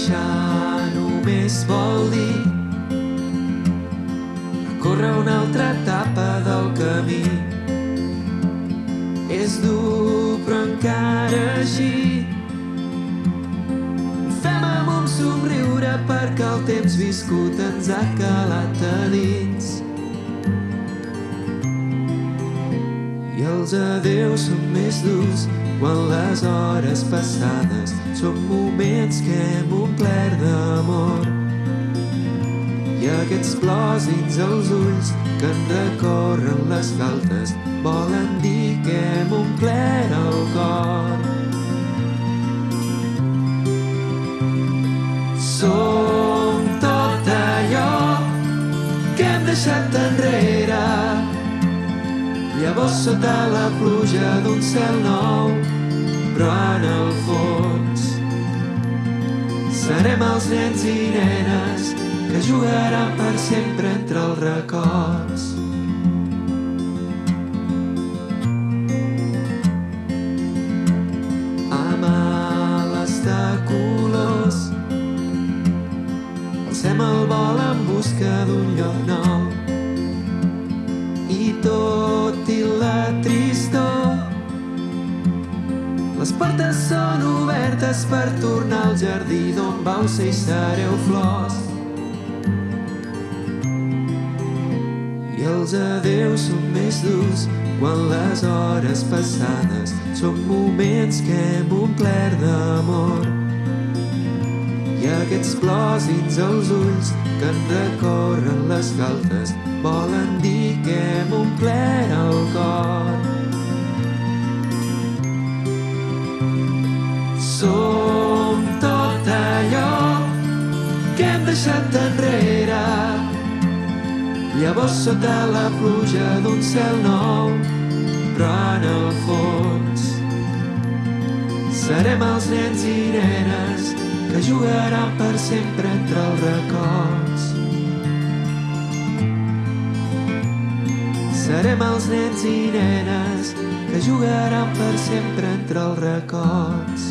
marxar només vol dir recórrer una altra etapa del camí. És dur, però encara així fem amb un somriure perquè el temps viscut ens ha calat a dins. I els adeus són més durs quan les hores passades són moments que hem aquests plors dins els ulls que en recorren les galtes volen dir que hem omplert el cor. Som tot allò que hem deixat enrere Llavors sota la pluja d'un cel nou, però en el fons serem els nens i nenes que jugaran per sempre entre els records. Amb ales de colors alcem el vol en busca d'un lloc nou i tot i la tristor les portes són obertes per tornar al jardí d'on vau ser i sereu flors i els adeus són més durs quan les hores passades són moments que hem omplert d'amor i aquests plors dins els ulls que en recorren les galtes volen dir que hem omplert el cor. Som tot allò que hem deixat enrere Llavors sota la pluja d'un cel nou però en el fons serem els nens i nenes que jugaran per sempre entre els records. Serem els nens i nenes que jugaran per sempre entre els records.